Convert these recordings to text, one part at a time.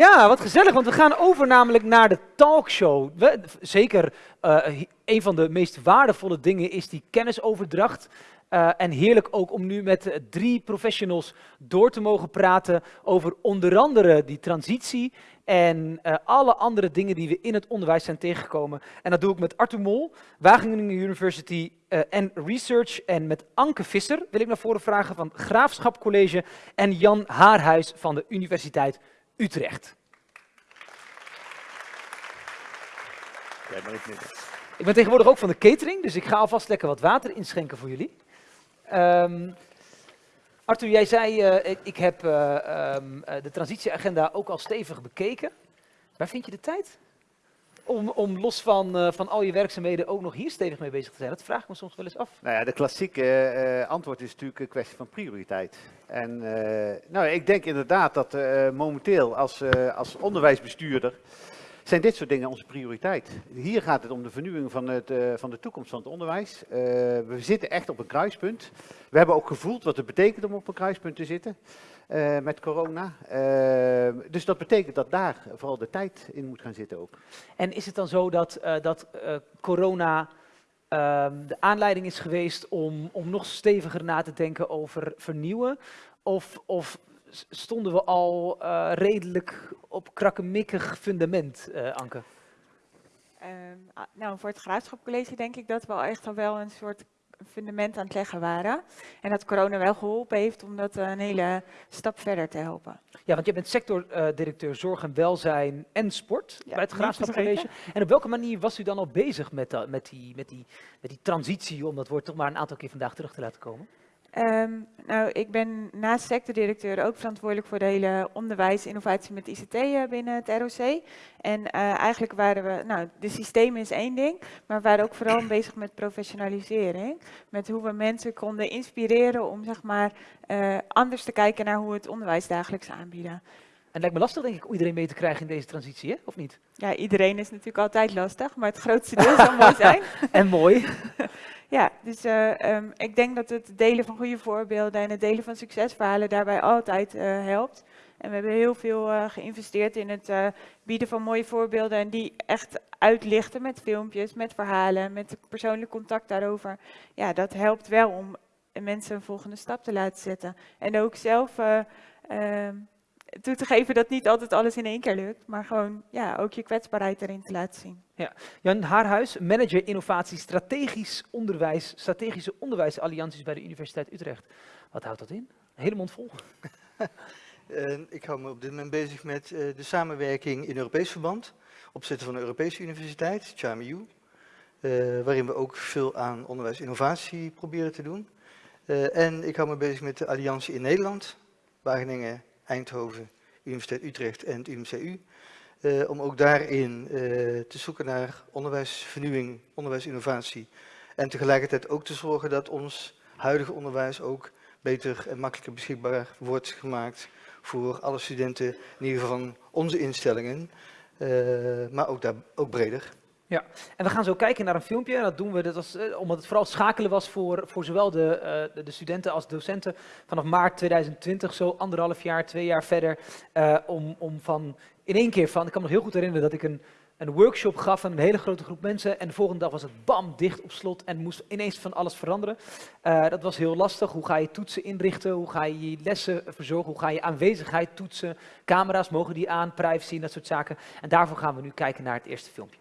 Ja, wat gezellig, want we gaan over namelijk naar de talkshow. Zeker uh, een van de meest waardevolle dingen is die kennisoverdracht. Uh, en heerlijk ook om nu met uh, drie professionals door te mogen praten over onder andere die transitie en alle andere dingen die we in het onderwijs zijn tegengekomen. En dat doe ik met Arthur Mol, Wageningen University en Research. En met Anke Visser wil ik naar voren vragen van Graafschap College en Jan Haarhuis van de Universiteit Utrecht. Ik ben tegenwoordig ook van de catering, dus ik ga alvast lekker wat water inschenken voor jullie. Um, Arthur, jij zei, uh, ik, ik, heb uh, um, de transitieagenda ook al stevig bekeken. Waar vind je de tijd? Om, om los van, uh, van al je werkzaamheden ook nog hier stevig mee bezig te zijn? Dat vraag ik me soms wel eens af. Nou ja, de klassieke antwoord is natuurlijk een kwestie van prioriteit. En nou, ik denk inderdaad dat momenteel als, als onderwijsbestuurder zijn dit soort dingen onze prioriteit. Hier gaat het om de vernieuwing van, het, uh, van de toekomst van het onderwijs. Uh, we zitten echt op een kruispunt. We hebben ook gevoeld wat het betekent om op een kruispunt te zitten uh, met corona. dus dat betekent dat daar vooral de tijd in moet gaan zitten ook. En is het dan zo dat, dat corona ehm, de aanleiding is geweest om, om nog steviger na te denken over vernieuwen? Of, of stonden we al uh, redelijk op krakkemikkig fundament, uh, Anke? Uh, nou, voor het Graafschapcollege denk ik dat we al echt al wel een soort fundament aan het leggen waren. En dat corona wel geholpen heeft om dat een hele stap verder te helpen. Ja, want je bent sectordirecteur Zorg en Welzijn en Sport ja, bij het Graafschapcollege. En op welke manier was u dan al bezig met, uh, met, die, met, die, met die transitie, om dat woord toch maar een aantal keer vandaag terug te laten komen? Um, nou, ik ben naast sectordirecteur ook verantwoordelijk voor de hele onderwijs, innovatie met ICT uh, binnen het ROC. En uh, eigenlijk waren we, nou, de systemen is één ding, maar we waren ook vooral bezig met professionalisering. Met hoe we mensen konden inspireren om, zeg maar, uh, anders te kijken naar hoe we het onderwijs dagelijks aanbieden. En het lijkt me lastig, denk ik, om iedereen mee te krijgen in deze transitie, hè? of niet? Ja, iedereen is natuurlijk altijd lastig, maar het grootste deel zou mooi zijn. en mooi. Ja, dus uh, um, ik denk dat het delen van goede voorbeelden en het delen van succesverhalen daarbij altijd uh, helpt. En we hebben heel veel uh, geïnvesteerd in het bieden van mooie voorbeelden en die echt uitlichten met filmpjes, met verhalen, met persoonlijk contact daarover. Ja, dat helpt wel om mensen een volgende stap te laten zetten. En ook zelf ehm, toe te geven dat niet altijd alles in één keer lukt, maar gewoon ja, ook je kwetsbaarheid erin te laten zien. Ja. Jan Haarhuis, manager innovatie strategisch onderwijs, strategische onderwijsallianties bij de Universiteit Utrecht. Wat houdt dat in? Een hele mond vol. uh, ik hou me op dit moment bezig met uh, de samenwerking in Europees verband, opzetten van een Europese universiteit, CHAMU, uh, waarin we ook veel aan onderwijsinnovatie proberen te doen. Uh, en ik hou me bezig met de alliantie in Nederland, Wageningen, Eindhoven, Universiteit Utrecht en het UMCU. Uh, om ook daarin uh, te zoeken naar onderwijsvernieuwing, onderwijsinnovatie. En tegelijkertijd ook te zorgen dat ons huidige onderwijs ook beter en makkelijker beschikbaar wordt gemaakt voor alle studenten, in ieder geval van onze instellingen, uh, maar ook, daar, ook breder. Ja, en we gaan zo kijken naar een filmpje. Dat doen we dat was, uh, omdat het vooral schakelen was voor, voor zowel de, uh, de, de, studenten als docenten. Vanaf maart 2020, zo anderhalf jaar, twee jaar verder. Uh, om, om van in één keer van, ik kan me nog heel goed herinneren dat ik een, een workshop gaf aan een hele grote groep mensen. En de volgende dag was het bam, dicht op slot en moest ineens van alles veranderen. dat was heel lastig. Hoe ga je toetsen inrichten? Hoe ga je je lessen verzorgen? Hoe ga je aanwezigheid toetsen? Camera's, mogen die aan? Privacy en dat soort zaken. En daarvoor gaan we nu kijken naar het eerste filmpje.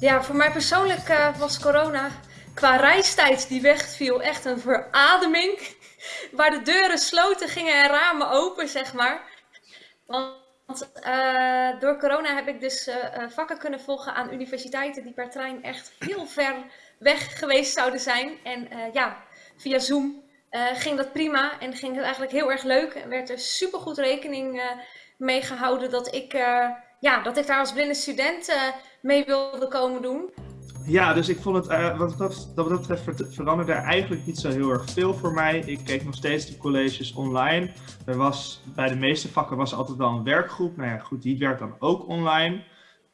Ja, voor mij persoonlijk uh, was corona qua reistijd die wegviel echt een verademing. Waar de deuren sloten gingen en ramen open, zeg maar. Want uh, door corona heb ik dus uh, vakken kunnen volgen aan universiteiten die per trein echt heel ver weg geweest zouden zijn. En ja, via Zoom ging dat prima en ging het eigenlijk heel erg leuk. En werd er supergoed rekening mee gehouden dat ik ja, dat ik daar als blinde student uh, mee wilde komen doen. Ja, dus ik vond het, uh, wat, dat, dat betreft veranderde er eigenlijk niet zo heel erg veel voor mij. Ik keek nog steeds de colleges online. Er was, bij de meeste vakken was altijd wel een werkgroep. Nou ja, goed, die werkt dan ook online.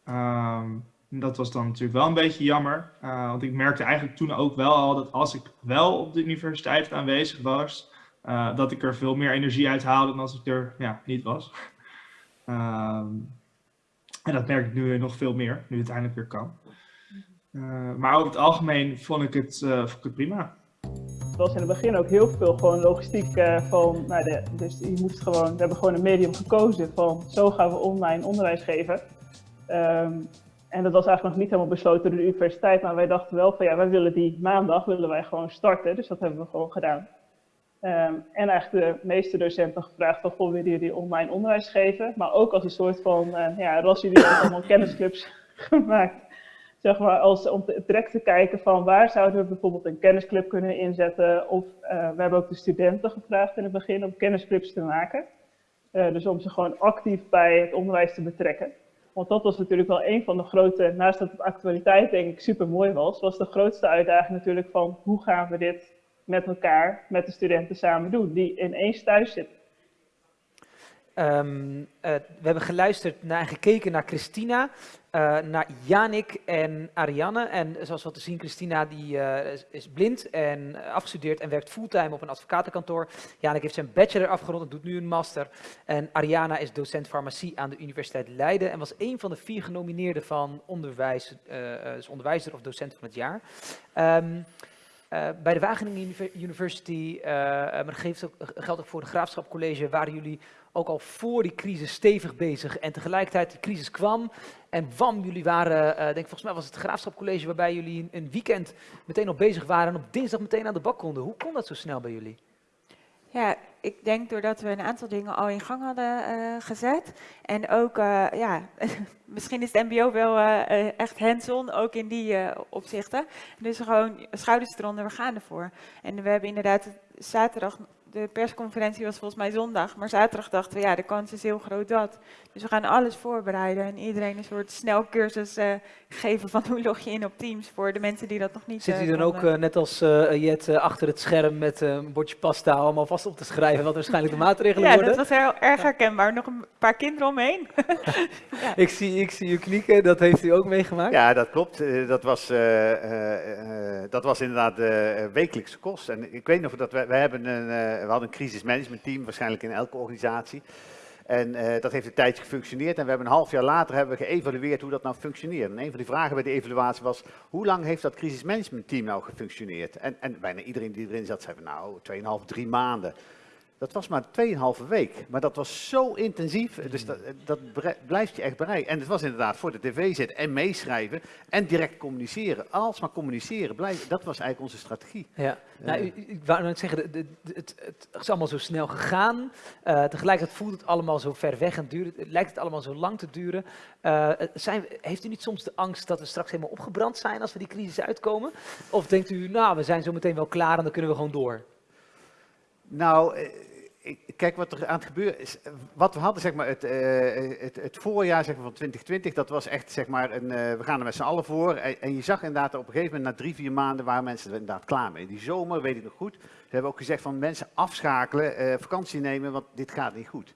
Um, dat was dan natuurlijk wel een beetje jammer. Want ik merkte eigenlijk toen ook wel al dat als ik wel op de universiteit aanwezig was, eh, dat ik er veel meer energie uit haalde dan als ik er ja, niet was. Ehm, en dat merk ik nu nog veel meer, nu het eindelijk weer kan. Eh, maar over het algemeen vond ik het, eh, vond ik het prima. Het was in het begin ook heel veel gewoon logistiek eh, van, nou de, dus je moest gewoon, we hebben gewoon een medium gekozen van zo gaan we online onderwijs geven. Ehm, en dat was eigenlijk nog niet helemaal besloten door de universiteit, maar wij dachten wel van ja, wij willen die maandag willen wij gewoon starten, dus dat hebben we gewoon gedaan. Ehm, en eigenlijk de meeste docenten gevraagd van, goh, willen jullie online onderwijs geven? Maar ook als een soort van, uh, ja, jullie allemaal kennisclubs gemaakt. Zeg maar, als, om te, direct te kijken van waar zouden we bijvoorbeeld een kennisclub kunnen inzetten. Of uh, we hebben ook de studenten gevraagd in het begin om kennisclubs te maken. Uh, dus om ze gewoon actief bij het onderwijs te betrekken. Want dat was natuurlijk wel een van de grote, naast dat het actualiteit denk ik super mooi was, was de grootste uitdaging natuurlijk van hoe gaan we dit met elkaar, met de studenten samen doen, die ineens thuis zitten. Um, we hebben geluisterd naar en gekeken naar Christina, uh, naar Janik en Ariane. En zoals we te zien, Christina die, is, is, blind en afgestudeerd en werkt fulltime op een advocatenkantoor. Janik heeft zijn bachelor afgerond en doet nu een master. En Ariana is docent farmacie aan de Universiteit Leiden en was een van de vier genomineerden van onderwijs, dus onderwijzer of docent van het jaar. Um, Uh, bij de Wageningen University, uh, maar dat geeft ook, geldt ook voor de Graafschap College, waren jullie ook al voor die crisis stevig bezig. En tegelijkertijd de crisis kwam en wam, jullie waren, uh, denk volgens mij was het Graafschap College waarbij jullie een weekend meteen al bezig waren en op dinsdag meteen aan de bak konden. Hoe kon dat zo snel bij jullie? Ja, ik denk doordat we een aantal dingen al in gang hadden uh, gezet. En ook, uh, ja, misschien is het mbo wel uh, echt hands-on, ook in die opzichten. Dus gewoon schouders eronder, we gaan ervoor. En we hebben inderdaad zaterdag de persconferentie was volgens mij zondag, maar zaterdag dachten we, ja, de kans is heel groot dat. Dus we gaan alles voorbereiden en iedereen een soort snelcursus uh, geven van hoe log je in op Teams voor de mensen die dat nog niet Zit u dan ook, uh, net als uh, Jet, achter het scherm met een bordje pasta allemaal vast op te schrijven wat waarschijnlijk de maatregelen ja, worden? Ja, dat was heel erg herkenbaar. Nog een paar kinderen omheen. ja. ik, zie, ik zie u knieken, dat heeft u ook meegemaakt? Ja, dat klopt. dat, was, dat was inderdaad de wekelijkse kost. En ik weet nog dat we, we hebben een, we hadden een crisismanagementteam, waarschijnlijk in elke organisatie. En uh, dat heeft een tijdje gefunctioneerd en we hebben een half jaar later hebben we geëvalueerd hoe dat nou functioneert. En een van die vragen bij de evaluatie was, hoe lang heeft dat crisismanagementteam nou gefunctioneerd? En, en bijna iedereen die erin zat zei, nou, 2,5, 3 maanden. Dat was maar 2,5 week, maar dat was zo intensief, dus dat, dat blijft je echt bereiken. En het was inderdaad voor de tv zitten en meeschrijven en direct communiceren. Alsmaar communiceren, blijf, dat was eigenlijk onze strategie. Ja, nou, ik wou net zeggen, het, het, is allemaal zo snel gegaan. Uh, tegelijkertijd voelt het allemaal zo ver weg en duurt, het lijkt het allemaal zo lang te duren. Uh, zijn, heeft u niet soms de angst dat we straks helemaal opgebrand zijn als we die crisis uitkomen? Of denkt u, nou, we zijn zo meteen wel klaar en dan kunnen we gewoon door? Nou, kijk wat er aan het gebeuren is. Wat we hadden, zeg maar, het, uh, het, het, voorjaar zeg maar, van 2020, dat was echt, zeg maar, een, uh, we gaan er met z'n allen voor. En, je zag inderdaad op een gegeven moment, na drie, vier maanden, waren mensen er inderdaad klaar mee. Die zomer, weet ik nog goed, ze hebben ook gezegd van mensen afschakelen, vakantie nemen, want dit gaat niet goed.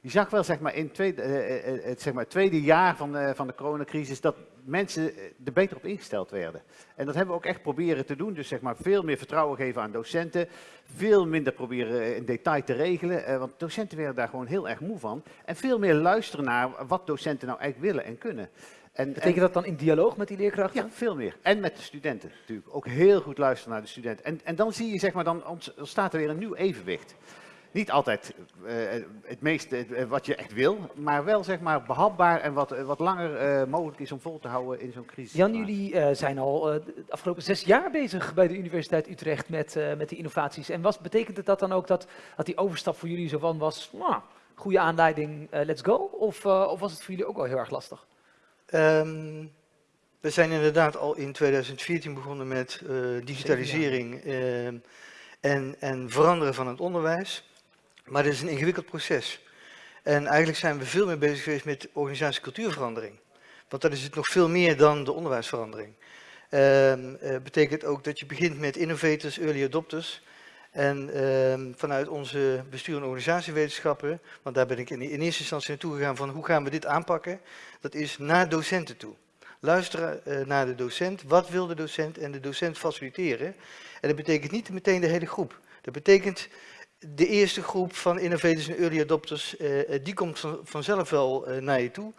Je zag wel, zeg maar, in tweede, het, zeg maar, tweede jaar van, van de coronacrisis, dat mensen er beter op ingesteld werden. En dat hebben we ook echt proberen te doen. Dus zeg maar veel meer vertrouwen geven aan docenten. Veel minder proberen in detail te regelen. Uh, want docenten werden daar gewoon heel erg moe van. En veel meer luisteren naar wat docenten nou eigenlijk willen en kunnen. En, Betekent dat dan in dialoog met die leerkrachten? Ja, veel meer. En met de studenten natuurlijk. Ook heel goed luisteren naar de studenten. En, en dan zie je, zeg maar, dan ontstaat er weer een nieuw evenwicht niet altijd uh, het meeste uh, wat je echt wil, maar wel zeg maar behapbaar en wat, wat langer uh, mogelijk is om vol te houden in zo'n crisis. Jan, jullie zijn al de afgelopen zes jaar bezig bij de Universiteit Utrecht met, met die innovaties. En was, betekent het dat dan ook dat, dat die overstap voor jullie zo van was, nou, goede aanleiding, let's go? Of, of was het voor jullie ook wel heel erg lastig? Um, we zijn inderdaad al in 2014 begonnen met digitalisering en, en veranderen van het onderwijs. Maar dit is een ingewikkeld proces. En eigenlijk zijn we veel meer bezig geweest met organisatiecultuurverandering. Want dat is het nog veel meer dan de onderwijsverandering. Uh, betekent ook dat je begint met innovators, early adopters. En uh, vanuit onze bestuur- en organisatiewetenschappen, want daar ben ik in, eerste instantie naartoe gegaan van hoe gaan we dit aanpakken, dat is naar docenten toe. Luisteren uh, naar de docent, wat wil de docent en de docent faciliteren. En dat betekent niet meteen de hele groep. Dat betekent de eerste groep van innovators en early adopters, eh, eh, die komt van, vanzelf wel eh, naar je toe.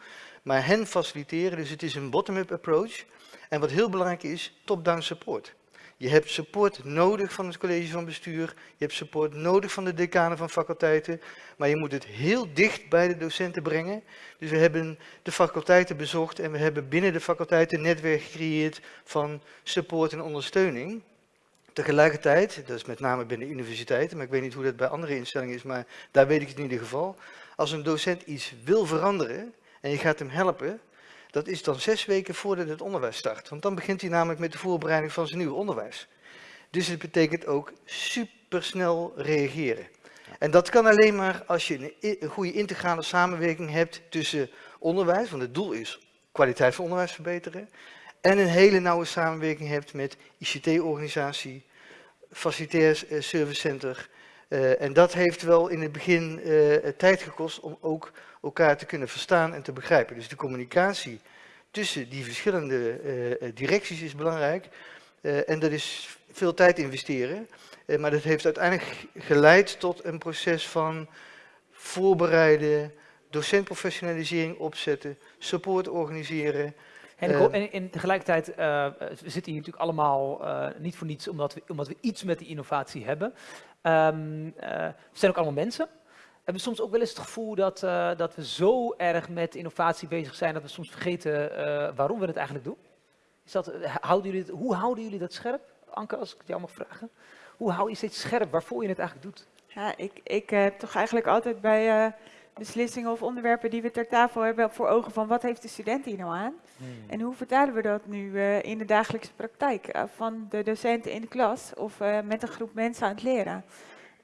Maar hen faciliteren, dus het is een bottom-up approach. En wat heel belangrijk is, top-down support. Je hebt support nodig van het college van bestuur, je hebt support nodig van de decanen van faculteiten, maar je moet het heel dicht bij de docenten brengen. Dus we hebben de faculteiten bezocht en we hebben binnen de faculteiten een netwerk gecreëerd van support en ondersteuning. Tegelijkertijd, dat is met name binnen universiteiten, maar ik weet niet hoe dat bij andere instellingen is, maar daar weet ik het in ieder geval. Als een docent iets wil veranderen en je gaat hem helpen, dat is dan zes weken voordat het onderwijs start. Want dan begint hij namelijk met de voorbereiding van zijn nieuwe onderwijs. Dus het betekent ook supersnel reageren. En dat kan alleen maar als je een, goede integrale samenwerking hebt tussen onderwijs, want het doel is kwaliteit van onderwijs verbeteren, en een hele nauwe samenwerking hebt met ICT-organisatie, facilitair eh, servicecenter. Uh, en dat heeft wel in het begin uh, tijd gekost om ook elkaar te kunnen verstaan en te begrijpen. Dus de communicatie tussen die verschillende uh, directies is belangrijk. en dat is veel tijd investeren. maar dat heeft uiteindelijk geleid tot een proces van voorbereiden, docentprofessionalisering opzetten, support organiseren, en, en, en tegelijkertijd, uh, we zitten hier natuurlijk allemaal uh, niet voor niets omdat we, omdat we iets met die innovatie hebben. Um, uh, we zijn ook allemaal mensen. We hebben soms ook wel eens het gevoel dat, dat we zo erg met innovatie bezig zijn dat we soms vergeten waarom we het eigenlijk doen. Is dat, houden jullie het, hoe houden jullie dat scherp, Anke, als ik het jou mag vragen? Hoe hou je steeds scherp waarvoor je het eigenlijk doet? Ja, ik, ik heb toch eigenlijk altijd bij beslissingen of onderwerpen die we ter tafel hebben voor ogen van wat heeft de student hier nou aan? Hmm. En hoe vertalen we dat nu uh, in de dagelijkse praktijk uh, van de docenten in de klas of uh, met een groep mensen aan het leren?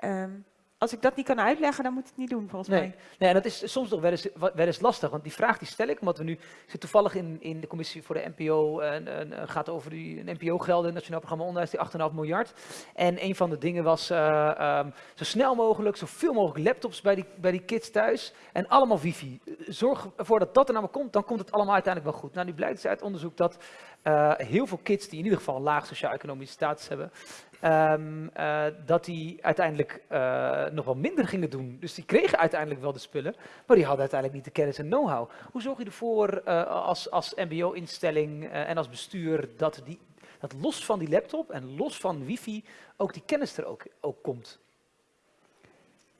Um, als ik dat niet kan uitleggen, dan moet ik het niet doen, volgens nee. mij. Nee, en dat is soms nog wel eens, wel eens lastig, want die vraag die stel ik, omdat we nu zitten toevallig in, in de commissie voor de NPO, en, en gaat over die NPO-gelden, Nationaal Programma Onderwijs, die 8,5 miljard. En een van de dingen was uh, um, zo snel mogelijk, zoveel mogelijk laptops bij die, bij die kids thuis en allemaal wifi. Zorg ervoor dat dat er naar me komt, dan komt het allemaal uiteindelijk wel goed. Nou, nu blijkt dus uit onderzoek dat uh, heel veel kids die in ieder geval een laag sociaal-economische status hebben, Um, uh, dat die uiteindelijk uh, nog wel minder gingen doen. Dus die kregen uiteindelijk wel de spullen, maar die hadden uiteindelijk niet de kennis en know-how. Hoe zorg je ervoor als, als mbo-instelling en als bestuur dat, die, dat los van die laptop en los van wifi ook die kennis er ook, ook komt?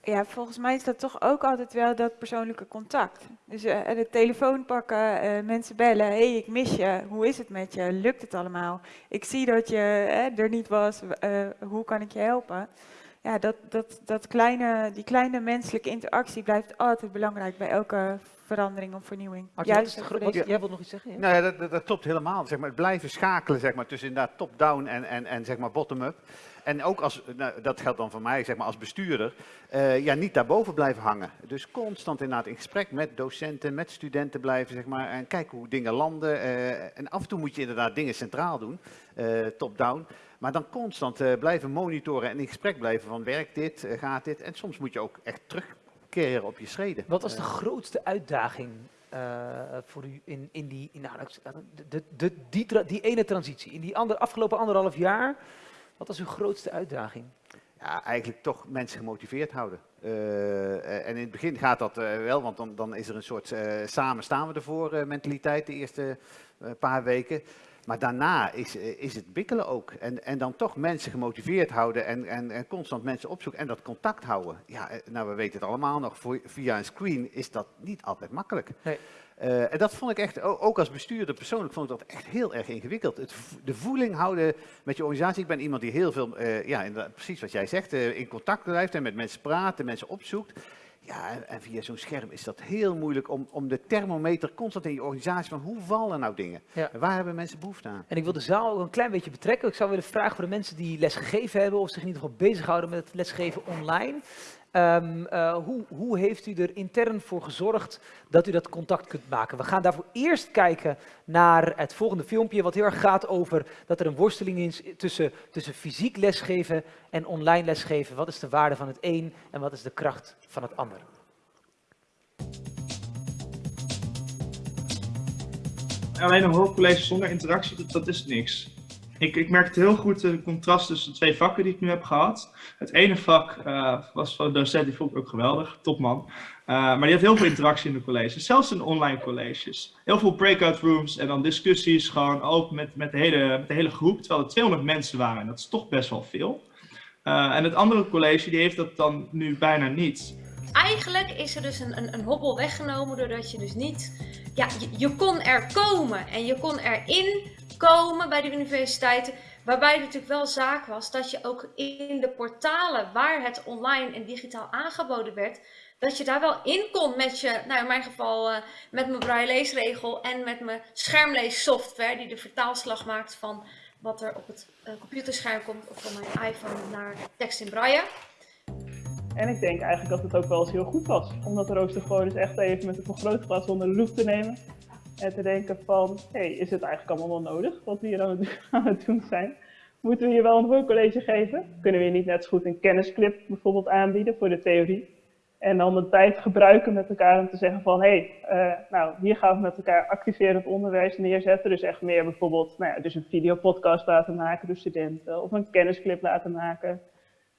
Ja, volgens mij is dat toch ook altijd wel dat persoonlijke contact. Dus uh, de telefoon pakken, uh, mensen bellen. Hé, hey, ik mis je. Hoe is het met je? Lukt het allemaal? Ik zie dat je uh, er niet was. hoe kan ik je helpen? Ja, dat, dat, dat kleine, die kleine menselijke interactie blijft altijd belangrijk bij elke verandering of vernieuwing. Juist wat, jij wilt nog iets zeggen? Ja? Nou ja, dat, dat, dat, klopt helemaal. Zeg maar, het blijven schakelen zeg maar, tussen top-down en, en, en zeg maar bottom-up. En ook als, nou, dat geldt dan voor mij zeg maar, als bestuurder, uh, ja, niet daarboven blijven hangen. Dus constant inderdaad in gesprek met docenten, met studenten blijven zeg maar, en kijken hoe dingen landen. Uh, en af en toe moet je inderdaad dingen centraal doen, uh, top-down. Maar dan constant blijven monitoren en in gesprek blijven van werkt dit, gaat dit. En soms moet je ook echt terugkeren op je schreden. Wat was de grootste uitdaging uh, voor u in, in die, in, nou, de, de, die ene transitie, in die ander, afgelopen anderhalf jaar? Wat was uw grootste uitdaging? Ja, eigenlijk toch mensen gemotiveerd houden. Uh, en in het begin gaat dat uh, wel, want dan, is er een soort samen staan we ervoor mentaliteit de eerste paar weken. Maar daarna is, is het bikkelen ook. En, en dan toch mensen gemotiveerd houden en, en, en constant mensen opzoeken en dat contact houden. Ja, nou we weten het allemaal nog, voor, via een screen is dat niet altijd makkelijk. Nee. Uh, en dat vond ik echt, ook als bestuurder persoonlijk, vond ik dat echt heel erg ingewikkeld. Het, de voeling houden met je organisatie. Ik ben iemand die heel veel, uh, ja, precies wat jij zegt, uh, in contact blijft en met mensen praat, mensen opzoekt. Ja, en, via zo'n scherm is dat heel moeilijk om, om de thermometer constant in je organisatie van hoe vallen nou dingen? Ja. En waar hebben mensen behoefte aan? En ik wil de zaal ook een klein beetje betrekken. Ik zou willen vragen voor de mensen die les gegeven hebben of zich in ieder geval bezighouden met het lesgeven online. Um, uh, hoe, hoe, heeft u er intern voor gezorgd dat u dat contact kunt maken? We gaan daarvoor eerst kijken naar het volgende filmpje, wat heel erg gaat over dat er een worsteling is tussen, tussen fysiek lesgeven en online lesgeven. Wat is de waarde van het een en wat is de kracht van het ander? Alleen een hoofdcollege zonder interactie, dat, dat is niks. Ik, ik merkte heel goed de contrast tussen de twee vakken die ik nu heb gehad. Het ene vak uh, was van een docent, die vond ik ook geweldig, topman. Uh, maar die had heel veel interactie in de colleges, zelfs in online colleges. Heel veel breakout rooms en dan discussies gewoon ook met, met, de, hele, met de hele groep, terwijl er 200 mensen waren. En dat is toch best wel veel. En het andere college die heeft dat dan nu bijna niet. Eigenlijk is er dus een, een, een hobbel weggenomen doordat je dus niet... Ja, je, je kon er komen en je kon erin komen bij de universiteiten. Waarbij het natuurlijk wel zaak was dat je ook in de portalen waar het online en digitaal aangeboden werd, dat je daar wel in kon met je, nou in mijn geval uh, met mijn braille leesregel en met mijn schermleessoftware die de vertaalslag maakt van wat er op het uh, computerscherm komt of van mijn iPhone naar tekst in braille. En ik denk eigenlijk dat het ook wel eens heel goed was, omdat rooster gewoon eens echt even met een vergrootglas onder de loep te nemen en te denken van, hey, is het eigenlijk allemaal wel nodig wat we hier aan het, aan het doen zijn? Moeten we hier wel een hoorcollege geven? Kunnen we hier niet net zo goed een kennisclip bijvoorbeeld aanbieden voor de theorie? En dan de tijd gebruiken met elkaar om te zeggen van, hé, hey, uh, nou, hier gaan we met elkaar activerend onderwijs neerzetten. Dus echt meer bijvoorbeeld, nou ja, dus een videopodcast laten maken door studenten of een kennisclip laten maken.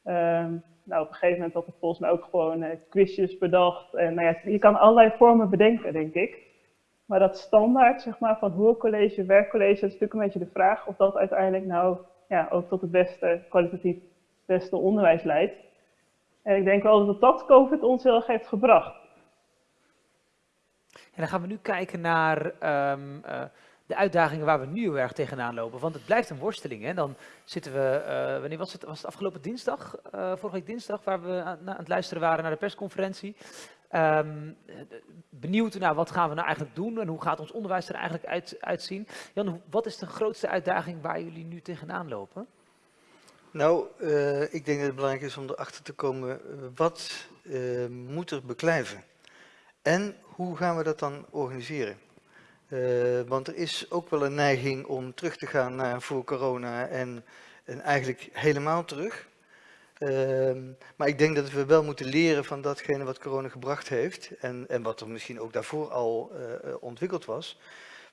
Um, nou, op een gegeven moment had ik volgens mij ook gewoon uh, quizjes bedacht. En nou ja, je kan allerlei vormen bedenken, denk ik. Maar dat standaard, zeg maar, van hoorcollege, werkcollege, dat is natuurlijk een beetje de vraag of dat uiteindelijk nou ja, ook tot het beste, kwalitatief beste onderwijs leidt. En ik denk wel dat dat COVID ons heel erg heeft gebracht. En dan gaan we nu kijken naar um, uh, de uitdagingen waar we nu heel erg tegenaan lopen. Want het blijft een worsteling. Hè? Dan zitten we, uh, wanneer was het? Was het afgelopen dinsdag? Uh, vorige week dinsdag, waar we aan, het luisteren waren naar de persconferentie. Um, benieuwd naar wat gaan we nou eigenlijk doen en hoe gaat ons onderwijs er eigenlijk uit, uitzien. Jan, wat is de grootste uitdaging waar jullie nu tegenaan lopen? Nou, uh, ik denk dat het belangrijk is om erachter te komen, wat uh, moet er beklijven? En hoe gaan we dat dan organiseren? Want er is ook wel een neiging om terug te gaan naar voor corona en eigenlijk helemaal terug. Uh, maar ik denk dat we wel moeten leren van datgene wat corona gebracht heeft en, en wat er misschien ook daarvoor al uh, ontwikkeld was.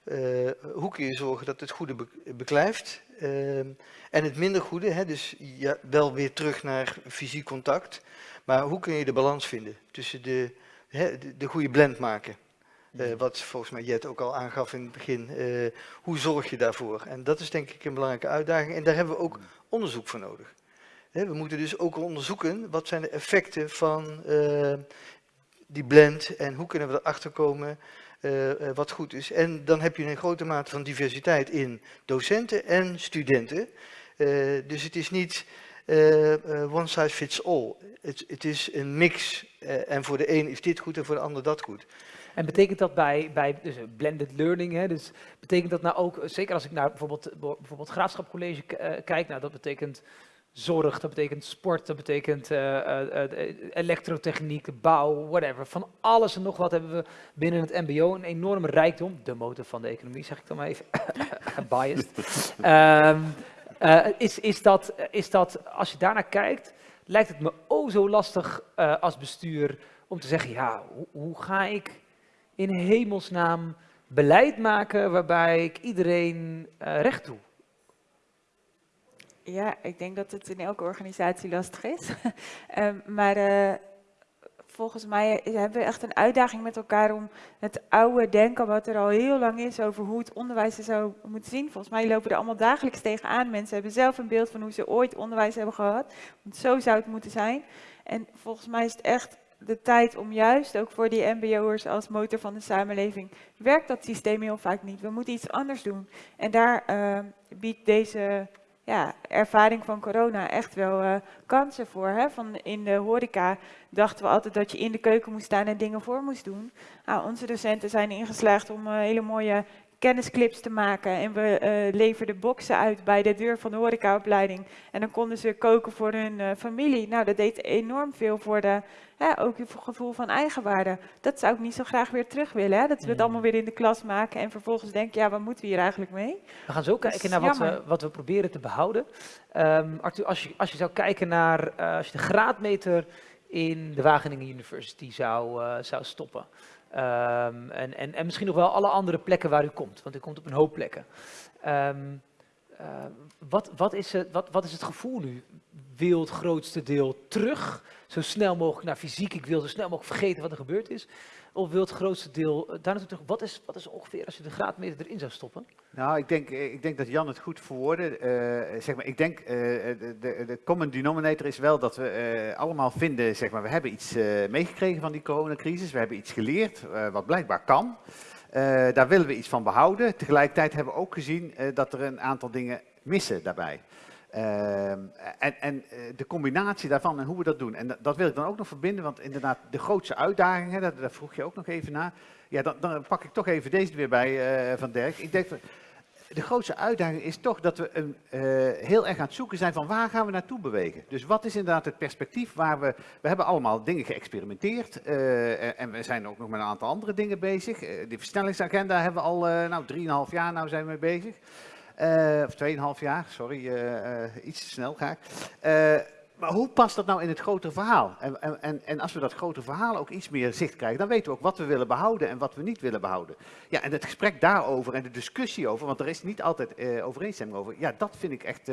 Uh, hoe kun je zorgen dat het goede be beklijft ehm, en het minder goede, hè, dus ja, wel weer terug naar fysiek contact. Maar hoe kun je de balans vinden tussen de, hè, de, de goede blend maken? Wat volgens mij Jet ook al aangaf in het begin. Hoe zorg je daarvoor? En dat is denk ik een belangrijke uitdaging. En daar hebben we ook onderzoek voor nodig. We moeten dus ook onderzoeken wat zijn de effecten van uh, die blend en hoe kunnen we erachter komen wat goed is. En dan heb je een grote mate van diversiteit in docenten en studenten. dus het is niet one size fits all. Het, is een mix en voor de een is dit goed en voor de ander dat goed. En betekent dat bij, bij dus blended learning, hè, dus betekent dat nou ook, zeker als ik naar bijvoorbeeld, bijvoorbeeld Graafschapcollege kijk, nou dat betekent zorg, dat betekent sport, dat betekent uh, uh, elektrotechniek, de bouw, whatever. Van alles en nog wat hebben we binnen het mbo, een enorme rijkdom, de motor van de economie zeg ik dan maar even, biased. um, is, is, dat, is dat, als je daarnaar kijkt, lijkt het me oh zo lastig als bestuur om te zeggen, ja, hoe, hoe ga ik in hemelsnaam beleid maken waarbij ik iedereen recht doe? Ja, ik denk dat het in elke organisatie lastig is. um, maar uh, volgens mij hebben we echt een uitdaging met elkaar om het oude denken wat er al heel lang is over hoe het onderwijs er zou moeten zien. Volgens mij lopen er allemaal dagelijks tegenaan. Mensen hebben zelf een beeld van hoe ze ooit onderwijs hebben gehad. Want zo zou het moeten zijn. En volgens mij is het echt de tijd om juist ook voor die mbo'ers als motor van de samenleving, werkt dat systeem heel vaak niet. We moeten iets anders doen. En daar uh, biedt deze ja, ervaring van corona echt wel uh, kansen voor. Hè? Van in de horeca dachten we altijd dat je in de keuken moest staan en dingen voor moest doen. Nou, onze docenten zijn ingeslaagd om uh, hele mooie kennisclips te maken. En we uh, leverden boxen uit bij de deur van de horecaopleiding. En dan konden ze koken voor hun uh, familie. Nou, dat deed enorm veel voor de, hè, ook het gevoel van eigenwaarde. Dat zou ik niet zo graag weer terug willen. Hè? Dat we het allemaal weer in de klas maken en vervolgens denken, ja, wat moeten we hier eigenlijk mee? We gaan zo kijken naar wat we, wat we proberen te behouden. Um, Arthur, als je, als je zou kijken naar, uh, als je de graadmeter in de Wageningen University zou, zou stoppen. Um, en, en, en misschien nog wel alle andere plekken waar u komt, want u komt op een hoop plekken. Um, eh, wat, wat, is het, wat, wat is het gevoel nu? Wil het grootste deel terug, zo snel mogelijk naar fysiek, ik wil zo snel mogelijk vergeten wat er gebeurd is? Of wil het grootste deel eh, daar naartoe terug? Wat is, wat is ongeveer als je de graadmeter erin zou stoppen? Nou, ik denk, ik denk dat Jan het goed verwoordde. Eh, zeg maar, ik denk, uh, de, de, common denominator is wel dat we uh, allemaal vinden, zeg maar, we hebben iets meegekregen van die coronacrisis. We hebben iets geleerd, wat blijkbaar kan. daar willen we iets van behouden. Tegelijkertijd hebben we ook gezien dat er een aantal dingen missen daarbij. Ehm, en, en de combinatie daarvan en hoe we dat doen. En dat, wil ik dan ook nog verbinden, want inderdaad, de grootste uitdagingen, daar, vroeg je ook nog even naar. Ja, dan, dan, pak ik toch even deze weer bij uh, van Dirk. Ik denk, de grootste uitdaging is toch dat we een, uh, heel erg aan het zoeken zijn van waar gaan we naartoe bewegen. Dus wat is inderdaad het perspectief waar we, we hebben allemaal dingen geëxperimenteerd en we zijn ook nog met een aantal andere dingen bezig. Uh, die versnellingsagenda hebben we al, nou 3,5 jaar nou zijn we mee bezig. Of 2,5 jaar, sorry, iets te snel ga ik. Maar hoe past dat nou in het grotere verhaal? En, en, en als we dat grotere verhaal ook iets meer zicht krijgen, dan weten we ook wat we willen behouden en wat we niet willen behouden. Ja, en het gesprek daarover en de discussie over, want er is niet altijd overeenstemming over, ja, dat vind ik echt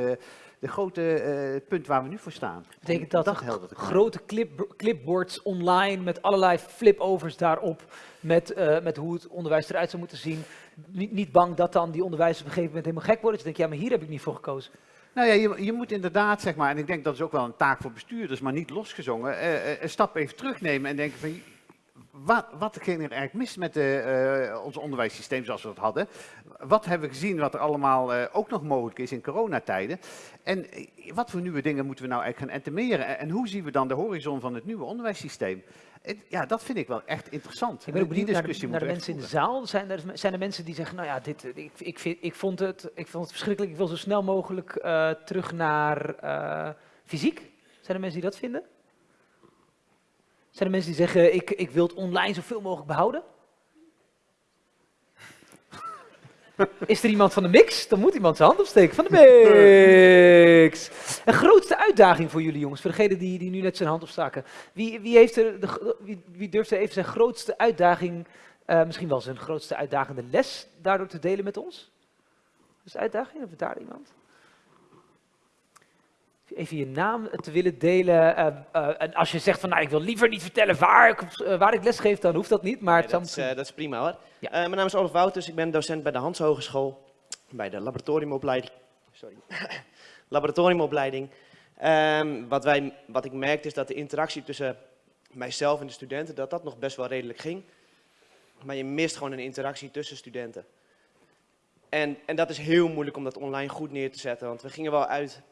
de grote uh, punt waar we nu voor staan. Betekent dat, dat grote clip, clipboards online met allerlei flipovers daarop, met, met hoe het onderwijs eruit zou moeten zien? Niet, bang dat dan die onderwijzers op een gegeven moment helemaal gek worden? Dus denk ja, maar hier heb ik niet voor gekozen. Nou ja, je, je, moet inderdaad, zeg maar, en ik denk dat is ook wel een taak voor bestuurders, maar niet losgezongen, uh, een stap even terugnemen en denken van, wat, wat ging er eigenlijk mis met de, uh, ons onderwijssysteem zoals we dat hadden? Wat hebben we gezien wat er allemaal ook nog mogelijk is in coronatijden? En wat voor nieuwe dingen moeten we nou eigenlijk gaan entemeren? En, en hoe zien we dan de horizon van het nieuwe onderwijssysteem? Ja, dat vind ik wel echt interessant. Ik ben ook benieuwd naar de, naar de mensen in de zaal. Zijn er, zijn er mensen die zeggen, nou ja, dit, ik, ik, vind, ik, vond, het, ik vond het verschrikkelijk, ik wil zo snel mogelijk uh, terug naar uh, fysiek? Zijn er mensen die dat vinden? Zijn er mensen die zeggen, ik, ik wil het online zoveel mogelijk behouden? Is er iemand van de mix? Dan moet iemand zijn hand opsteken. Van de mix! Een grootste uitdaging voor jullie jongens, voor degene die, die nu net zijn hand opstaken. Wie, wie, heeft er de, wie, wie durft er even zijn grootste uitdaging, uh, misschien wel zijn grootste uitdagende les, daardoor te delen met ons? Dus uitdaging, of daar iemand? Even je naam te willen delen. Uh, uh, en als je zegt van, nou, ik wil liever niet vertellen waar ik, uh, waar ik lesgeef, dan hoeft dat niet. Maar nee, dat, is, dat, is, prima hoor. Ja. mijn naam is Olaf Wouters, ik ben docent bij de Hans Hogeschool, bij de laboratoriumopleiding. Sorry. laboratoriumopleiding. Um, wat, wij, wat ik merkte is dat de interactie tussen mijzelf en de studenten, dat dat nog best wel redelijk ging. Maar je mist gewoon een interactie tussen studenten. En, en dat is heel moeilijk om dat online goed neer te zetten, want we gingen wel uit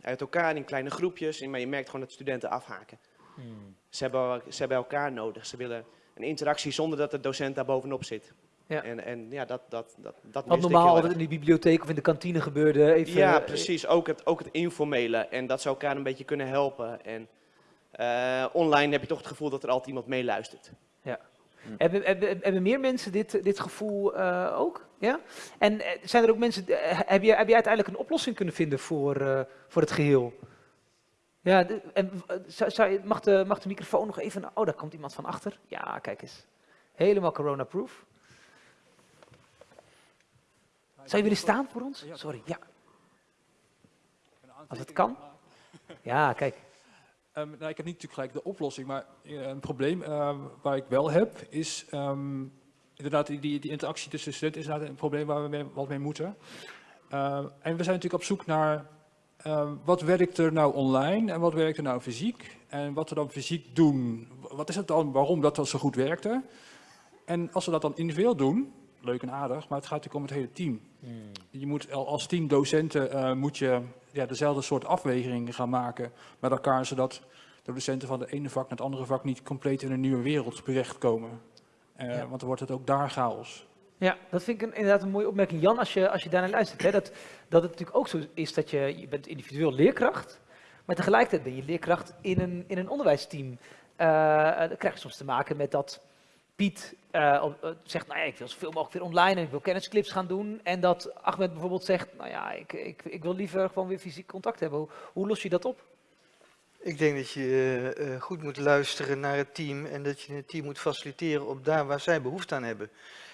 uit elkaar in kleine groepjes, maar je merkt gewoon dat studenten afhaken. Hmm. Ze, hebben, ze hebben elkaar nodig, ze willen een interactie zonder dat de docent daar bovenop zit. Ja. En, en ja, dat, dat, dat, dat Wat normaal altijd in de bibliotheek of in de kantine gebeurde. Even, ja, precies. Ook het, ook het informele. En dat ze elkaar een beetje kunnen helpen. En uh, online heb je toch het gevoel dat er altijd iemand meeluistert. Ja. Hm. Hebben, hebben, hebben, meer mensen dit, dit gevoel uh, ook? Ja? En eh, zijn er ook mensen, uh, heb, je, heb je uiteindelijk een oplossing kunnen vinden voor, uh, voor het geheel? Ja, en, zou, zou, mag, de, mag de microfoon nog even, oh daar komt iemand van achter. Ja, kijk eens. Helemaal corona-proof. Zou je willen staan voor ons? Sorry, ja. Als het kan. Ja, kijk. Um, nou, ik heb niet natuurlijk gelijk de oplossing, maar uh, een probleem uh, waar ik wel heb is um, inderdaad die, die, interactie tussen studenten is inderdaad een probleem waar we wat mee moeten. Uh, en we zijn natuurlijk op zoek naar wat werkt er nou online en wat werkt er nou fysiek en wat we dan fysiek doen. Wat is het dan, waarom dat, dat zo goed werkte? En als we dat dan individueel doen, leuk en aardig, maar het gaat natuurlijk om het hele team. Hmm. Je moet als team docenten moet je ja, dezelfde soort afwegingen gaan maken met elkaar, zodat de docenten van de ene vak naar het andere vak niet compleet in een nieuwe wereld terechtkomen. Uh, ja. Want dan wordt het ook daar chaos. Ja, dat vind ik een, inderdaad een mooie opmerking. Jan, als je, als je daarnaar luistert, hè, dat, dat het natuurlijk ook zo is dat je, je bent individueel leerkracht, maar tegelijkertijd ben je leerkracht in een, in een onderwijsteam. Uh, dan krijg je soms te maken met dat Piet uh, zegt, nou ja, ik wil zoveel mogelijk weer online en ik wil kennisclips gaan doen. En dat Ahmed bijvoorbeeld zegt, nou ja, ik, ik, ik wil liever gewoon weer fysiek contact hebben. Hoe, los je dat op? Ik denk dat je uh, goed moet luisteren naar het team en dat je het team moet faciliteren op daar waar zij behoefte aan hebben.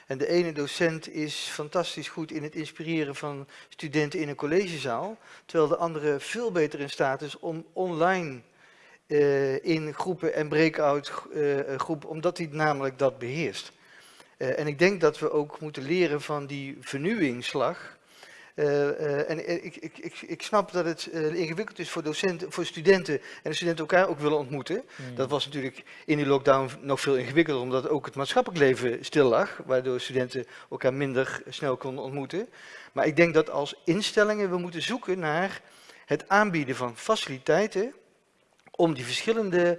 En de ene docent is fantastisch goed in het inspireren van studenten in een collegezaal, terwijl de andere veel beter in staat is om online uh, in groepen en breakout uh, groepen, omdat hij namelijk dat beheerst. en ik denk dat we ook moeten leren van die vernieuwingsslag, en ik, ik, ik, ik, snap dat het ingewikkeld is voor, docenten, voor studenten en de studenten elkaar ook willen ontmoeten. Mm. Dat was natuurlijk in die lockdown nog veel ingewikkelder, omdat ook het maatschappelijk leven stil lag, waardoor studenten elkaar minder snel konden ontmoeten. Maar ik denk dat als instellingen we moeten zoeken naar het aanbieden van faciliteiten om die verschillende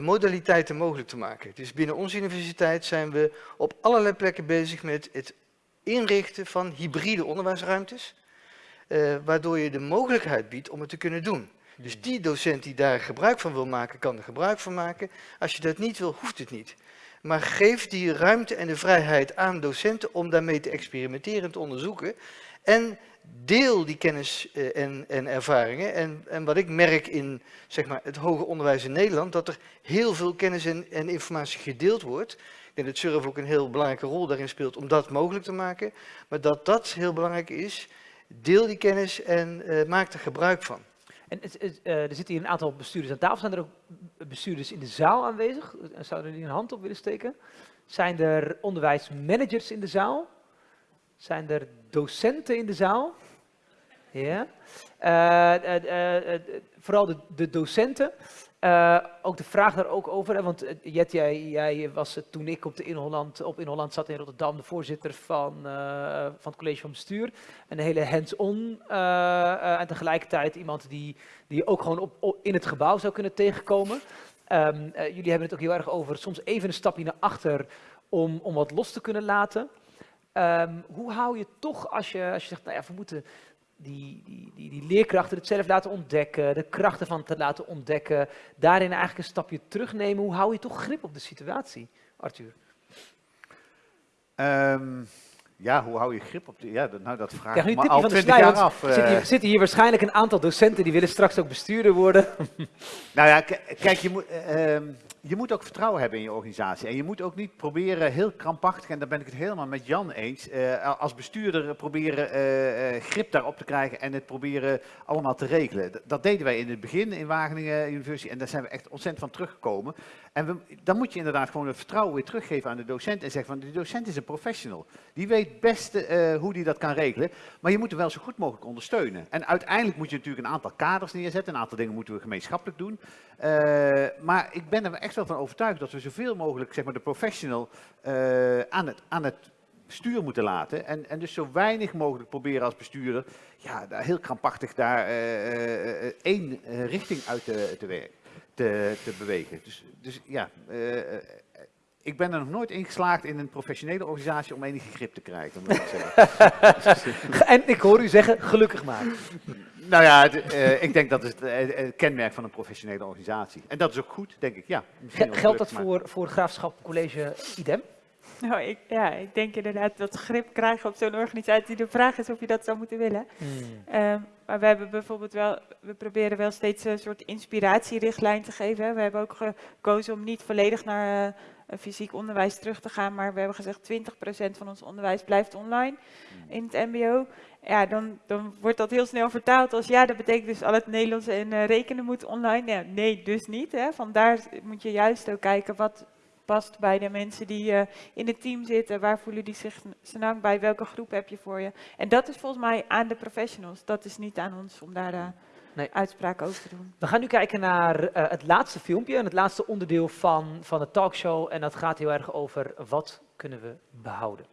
modaliteiten mogelijk te maken. Dus binnen onze universiteit zijn we op allerlei plekken bezig met het inrichten van hybride onderwijsruimtes, uh, waardoor je de mogelijkheid biedt om het te kunnen doen. Dus die docent die daar gebruik van wil maken, kan er gebruik van maken. Als je dat niet wil, hoeft het niet. Maar geef die ruimte en de vrijheid aan docenten om daarmee te experimenteren en te onderzoeken. En deel die kennis uh, en, en, ervaringen. En, en, wat ik merk in zeg maar, het hoger onderwijs in Nederland, dat er heel veel kennis en, en informatie gedeeld wordt. Ik denk dat Surf ook een heel belangrijke rol daarin speelt om dat mogelijk te maken. Maar dat dat heel belangrijk is, deel die kennis en uh, maak er gebruik van. En uh, er zitten hier een aantal bestuurders aan tafel. Zijn er ook bestuurders in de zaal aanwezig? Zouden die een hand op willen steken? Zijn er onderwijsmanagers in de zaal? Zijn er docenten in de zaal? Ja. Uh, vooral de, de docenten. Ook de vraag daar ook over, want Jet, jij, jij was toen ik op, de in Holland, op in Holland zat in Rotterdam, de voorzitter van, van het college van bestuur. Een hele hands-on en tegelijkertijd iemand die, die ook gewoon op, in het gebouw zou kunnen tegenkomen. Um, jullie hebben het ook heel erg over soms even een stapje naar achter om, om wat los te kunnen laten. Um, hoe hou je toch, als je, als je zegt, nou ja, we moeten die, die, die, die leerkrachten het zelf laten ontdekken, de krachten van het laten ontdekken, daarin eigenlijk een stapje terugnemen. Hoe hou je toch grip op de situatie, Arthur? Um, ja, hoe hou je grip op de... Ja, nou, dat vraag ik me al twintig jaar af. Zitten, hier, zitten hier waarschijnlijk een aantal docenten die willen straks ook bestuurder worden. nou ja, kijk, je moet... Uh, je moet ook vertrouwen hebben in je organisatie. En je moet ook niet proberen heel krampachtig, en daar ben ik het helemaal met Jan eens, uh, als bestuurder proberen uh, grip daarop te krijgen en het proberen allemaal te regelen. Dat deden wij in het begin in Wageningen University en daar zijn we echt ontzettend van teruggekomen. En we, dan moet je inderdaad gewoon het vertrouwen weer teruggeven aan de docent en zeggen van de docent is een professional. Die weet best hoe die dat kan regelen, maar je moet hem wel zo goed mogelijk ondersteunen. En uiteindelijk moet je natuurlijk een aantal kaders neerzetten, een aantal dingen moeten we gemeenschappelijk doen. maar ik ben er echt wel van overtuigd dat we zoveel mogelijk zeg maar, de professional uh, aan, het, aan het stuur moeten laten. En, en dus zo weinig mogelijk proberen als bestuurder, ja, heel krampachtig daar uh, één richting uit te, te, werken, te, te bewegen. Dus, dus ja, ik ben er nog nooit in geslaagd in een professionele organisatie om enige grip te krijgen. Om en ik hoor u zeggen, gelukkig maar. Nou ja, het, uh, ik denk dat is het, uh, kenmerk van een professionele organisatie. En dat is ook goed, denk ik. Ja, geldt dat voor, voor het Graafschap College IDEM? Nou, ik, ja, ik denk inderdaad dat grip krijgen op zo'n organisatie. De vraag is of je dat zou moeten willen. Hmm. Um, maar we hebben bijvoorbeeld wel, we proberen wel steeds een soort inspiratierichtlijn te geven. We hebben ook gekozen om niet volledig naar uh, fysiek onderwijs terug te gaan, maar we hebben gezegd 20% van ons onderwijs blijft online hmm. in het mbo. Ja, dan, dan wordt dat heel snel vertaald als ja, dat betekent dus al het Nederlands en uh, rekenen moet online. Ja, nee, dus niet. Hè. Vandaar moet je juist ook kijken wat past bij de mensen die uh, in het team zitten. Waar voelen die zich snel bij? Welke groep heb je voor je? En dat is volgens mij aan de professionals. Dat is niet aan ons om daar uh, nee. uitspraken over te doen. We gaan nu kijken naar uh, het laatste filmpje en het laatste onderdeel van, van de talkshow. En dat gaat heel erg over wat kunnen we behouden.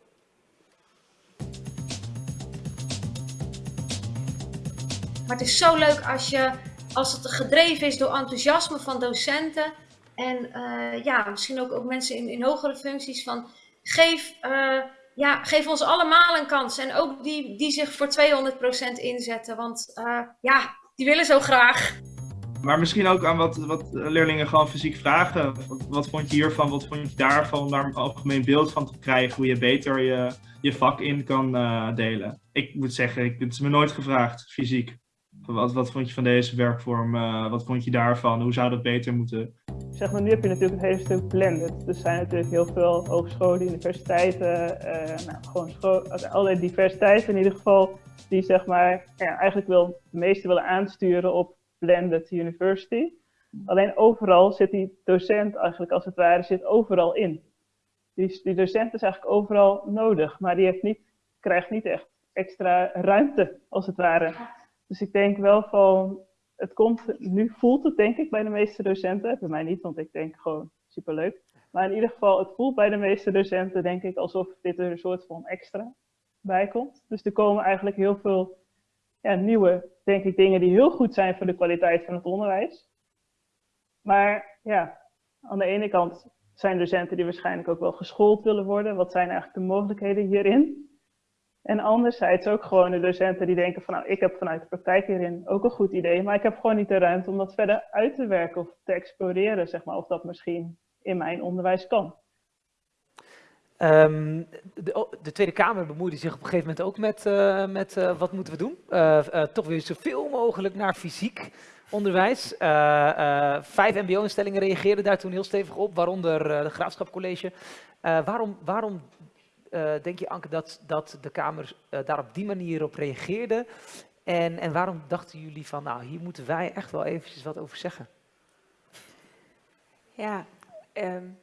Maar het is zo leuk als, je, als het gedreven is door enthousiasme van docenten en uh, ja, misschien ook, ook mensen in, in hogere functies van geef, uh, ja, geef ons allemaal een kans. En ook die, die zich voor 200% inzetten, want uh, ja, die willen zo graag. Maar misschien ook aan wat, wat leerlingen gewoon fysiek vragen. Wat, wat, vond je hiervan, wat vond je daarvan, om daar een algemeen beeld van te krijgen, hoe je beter je, je vak in kan delen. Ik moet zeggen, ik, het is me nooit gevraagd, fysiek. Wat, wat vond je van deze werkvorm? Uh, wat vond je daarvan? Hoe zou dat beter moeten? Zeg maar, nu heb je natuurlijk een hele stuk blended. Dus er zijn natuurlijk heel veel hogescholen, universiteiten, uh, nou, gewoon school, allerlei diversiteiten in ieder geval, die zeg maar, ja, eigenlijk wil, de meeste willen aansturen op blended university. Alleen overal zit die docent eigenlijk als het ware zit overal in. Die, die docent is eigenlijk overal nodig, maar die heeft niet, krijgt niet echt extra ruimte als het ware. Dus ik denk wel van, het komt, nu voelt het denk ik bij de meeste docenten, bij mij niet, want ik denk gewoon superleuk. Maar in ieder geval, het voelt bij de meeste docenten denk ik alsof dit een soort van extra bij. Dus er komen eigenlijk heel veel ja, nieuwe, denk ik, dingen die heel goed zijn voor de kwaliteit van het onderwijs. Maar ja, aan de ene kant zijn docenten die waarschijnlijk ook wel geschoold willen worden. Wat zijn eigenlijk de mogelijkheden hierin? En anderzijds ook gewoon de docenten die denken van nou, ik heb vanuit de praktijk hierin ook een goed idee, maar ik heb gewoon niet de ruimte om dat verder uit te werken of te exploreren, zeg maar, of dat misschien in mijn onderwijs kan. Um, de, de, Tweede Kamer bemoeide zich op een gegeven moment ook met, uh, met uh, wat moeten we doen. Uh, toch weer zoveel mogelijk naar fysiek onderwijs. vijf mbo-instellingen reageerden daar toen heel stevig op, waaronder de Graafschap College. waarom, waarom denk je, Anke, dat, dat de Kamer daar op die manier op reageerde? En, en waarom dachten jullie van, nou, hier moeten wij echt wel eventjes wat over zeggen? Ja, um,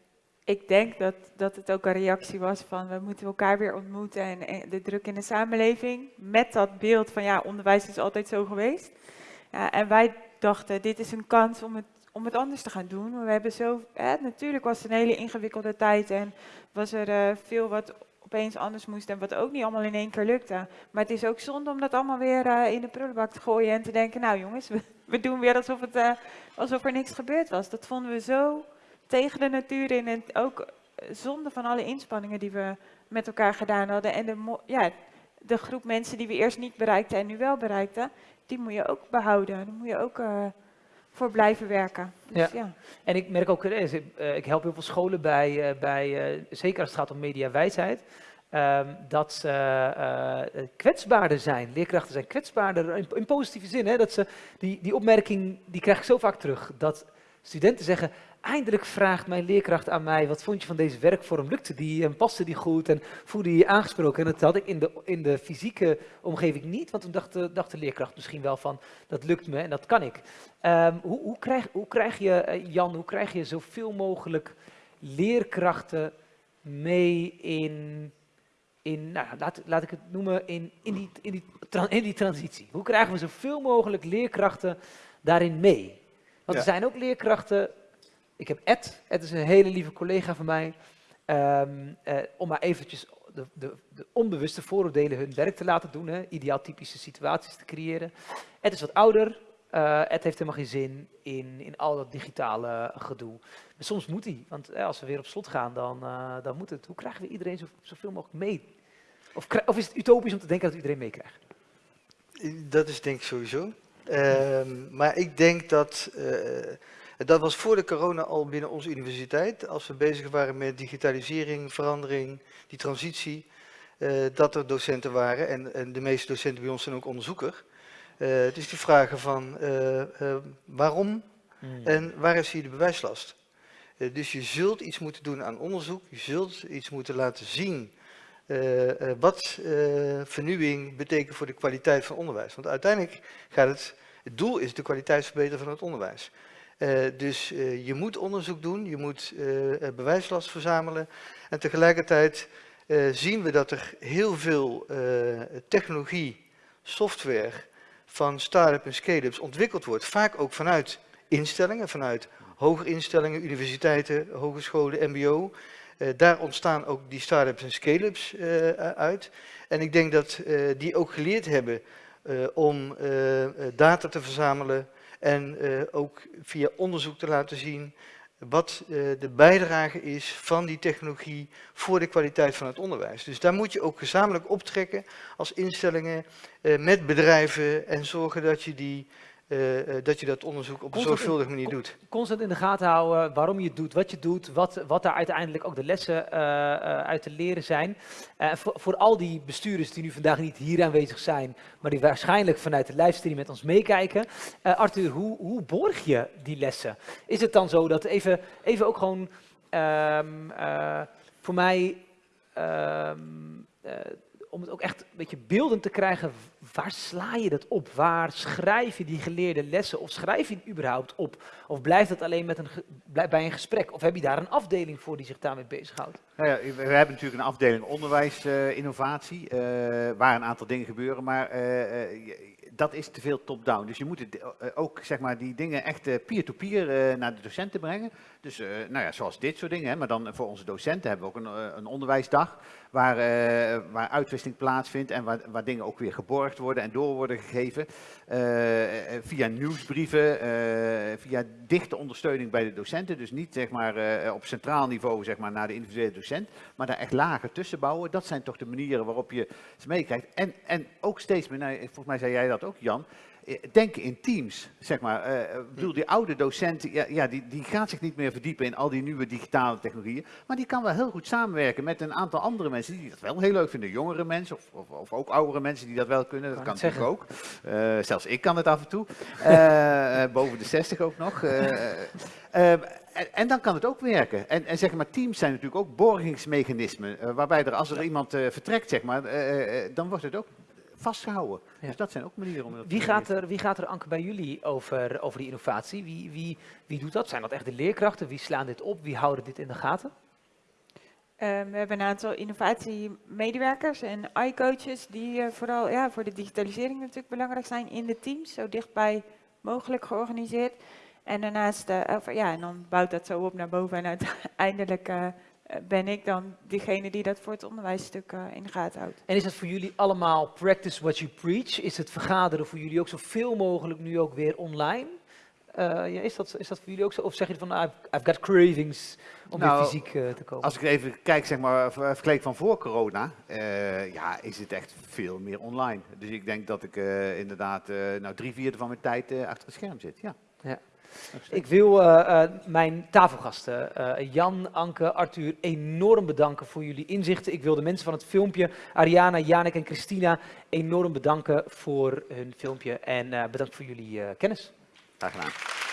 ik denk dat, dat het ook een reactie was van, we moeten elkaar weer ontmoeten en, de druk in de samenleving. Met dat beeld van, ja, onderwijs is altijd zo geweest. En wij dachten, dit is een kans om het om het anders te gaan doen. We hebben zo, natuurlijk was het een hele ingewikkelde tijd en was er uh, veel wat opeens anders moest en wat ook niet allemaal in één keer lukte. Maar het is ook zonde om dat allemaal weer uh, in de prullenbak te gooien en te denken, nou jongens, we, we doen weer alsof, het, uh, alsof er niks gebeurd was. Dat vonden we zo tegen de natuur in en ook zonde van alle inspanningen die we met elkaar gedaan hadden. En de, ja, de groep mensen die we eerst niet bereikten en nu wel bereikten, die moet je ook behouden. Die moet je ook... Uh, voor blijven werken. Dus, ja. ja. En ik merk ook, eh, ik help heel veel scholen bij, eh, bij eh, zeker als het gaat om mediawijsheid, um, dat ze uh, kwetsbaarder zijn. Leerkrachten zijn kwetsbaarder in, in positieve zin. Hè, dat ze, die, die opmerking die krijg ik zo vaak terug. Dat studenten zeggen, eindelijk vraagt mijn leerkracht aan mij, wat vond je van deze werkvorm? Lukte die en paste die goed en voelde je je aangesproken? En dat had ik in de, in de fysieke omgeving niet, want toen dacht de, dacht de leerkracht misschien wel van, dat lukt me en dat kan ik. Um, hoe, hoe, krijg, hoe krijg je, eh, Jan, hoe krijg je zoveel mogelijk leerkrachten mee in, in nou, laat, laat ik het noemen, in, in, die, in, die, in die transitie? Hoe krijgen we zoveel mogelijk leerkrachten daarin mee? Want er zijn ook leerkrachten ik heb Ed, Ed is een hele lieve collega van mij, um, uh, om maar eventjes de, de, de, onbewuste vooroordelen hun werk te laten doen, hè, ideaal typische situaties te creëren. Ed is wat ouder, uh, Ed heeft helemaal geen zin in, in al dat digitale gedoe. Maar soms moet hij, want uh, als we weer op slot gaan, dan, uh, dan moet het. Hoe krijgen we iedereen zo, zoveel mogelijk mee? Of, of, is het utopisch om te denken dat iedereen meekrijgt? Dat is denk ik sowieso. Ehm, maar ik denk dat dat was voor de corona al binnen onze universiteit, als we bezig waren met digitalisering, verandering, die transitie, uh, dat er docenten waren en, en, de meeste docenten bij ons zijn ook onderzoeker. Het is die vragen van waarom hmm. en waar is hier de bewijslast? dus je zult iets moeten doen aan onderzoek, je zult iets moeten laten zien wat vernieuwing betekent voor de kwaliteit van onderwijs. Want uiteindelijk gaat het, het doel is de kwaliteitsverbetering van het onderwijs. Dus je moet onderzoek doen, je moet uh, bewijslast verzamelen. En tegelijkertijd zien we dat er heel veel technologie, software van start-up en scale-ups ontwikkeld wordt. Vaak ook vanuit instellingen, vanuit hogerinstellingen, universiteiten, hogescholen, mbo. Daar ontstaan ook die start-ups en scale-ups uit. En ik denk dat die ook geleerd hebben om data te verzamelen, en ook via onderzoek te laten zien wat de bijdrage is van die technologie voor de kwaliteit van het onderwijs. Dus daar moet je ook gezamenlijk optrekken als instellingen met bedrijven en zorgen dat je die eh, eh, dat je dat onderzoek op een zorgvuldige manier doet. Constant in de gaten houden waarom je het doet, wat je doet, wat, wat daar uiteindelijk ook de lessen eh, eh, uit te leren zijn. Eh, voor, voor al die bestuurders die nu vandaag niet hier aanwezig zijn, maar die waarschijnlijk vanuit de livestream met ons meekijken. Eh, Arthur, hoe, hoe borg je die lessen? Is het dan zo dat even, even ook gewoon ehm, eh, voor mij, ehm, eh, om het ook echt een beetje beeldend te krijgen, waar sla je dat op? Waar schrijf je die geleerde lessen? Of schrijf je het überhaupt op? Of blijft het alleen met een bij een gesprek? Of heb je daar een afdeling voor die zich daarmee bezighoudt? Nou ja, we hebben natuurlijk een afdeling onderwijs, eh, eh, waar een aantal dingen gebeuren, maar eh, dat is te veel top-down. Dus je moet het, ook zeg maar, die dingen echt peer-to-peer naar de docenten brengen. Dus nou ja, zoals dit soort dingen. Hè, maar dan voor onze docenten hebben we ook een, een onderwijsdag waar, eh, waar uitwisseling plaatsvindt en waar, waar dingen ook weer geborgd worden en door worden gegeven. Eh, eh, via nieuwsbrieven, via dichte ondersteuning bij de docenten. Dus niet zeg maar, op centraal niveau zeg maar, naar de individuele docent, maar daar echt lager tussen bouwen. Dat zijn toch de manieren waarop je ze meekrijgt. En, en ook steeds meer, nou, volgens mij zei jij dat ook Jan, denken in teams, zeg maar. Eh, Ik bedoel, die oude docent, ja, ja, die, die gaat zich niet meer verdiepen in al die nieuwe digitale technologieën, maar die kan wel heel goed samenwerken met een aantal andere mensen die dat wel heel leuk vinden. Jongere mensen of, of, of ook oudere mensen die dat wel kunnen, dat kan net natuurlijk ook. Eh, zelfs ik kan het af en toe. Eh, eh, boven de 60 ook nog. Eh, eh, eh, en, en dan kan het ook werken. En, en zeg maar, teams zijn natuurlijk ook borgingsmechanismen, eh, waarbij er als er iemand eh, vertrekt, zeg maar, eh, eh, dan wordt het ook Ja. Dus dat zijn ook manieren om dat Wie te gaat er, wie gaat er Anke, bij jullie over, over die innovatie? Wie, wie, wie doet dat? Zijn dat echt de leerkrachten? Wie slaan dit op? Wie houden dit in de gaten? Ehm, we hebben een aantal innovatiemedewerkers en i-coaches die eh, vooral ja, voor de digitalisering natuurlijk belangrijk zijn in de teams, zo dichtbij mogelijk georganiseerd. En daarnaast, eh, of, ja, en dan bouwt dat zo op naar boven en uiteindelijk eh, ben ik dan degene die dat voor het onderwijsstuk eh, in de gaten houdt. En is het voor jullie allemaal practice what you preach? Is het vergaderen voor jullie ook zoveel mogelijk nu ook weer online? Eh, ja, is, dat, is dat voor jullie ook zo? Of zeg je van, ah, I've, I've got cravings om Nou, weer fysiek eh, te komen? Als ik even kijk, zeg maar, ver- vergelijk van voor corona, eh, ja, is het echt veel meer online. Dus ik denk dat ik eh, inderdaad eh, nou, drie vierde van mijn tijd eh, achter het scherm zit. Ja. Ja. Ik wil eh, eh, mijn tafelgasten, eh, Jan, Anke, Arthur, enorm bedanken voor jullie inzichten. Ik wil de mensen van het filmpje, Ariana, Janek en Christina, enorm bedanken voor hun filmpje. En bedankt voor jullie kennis. Graag gedaan.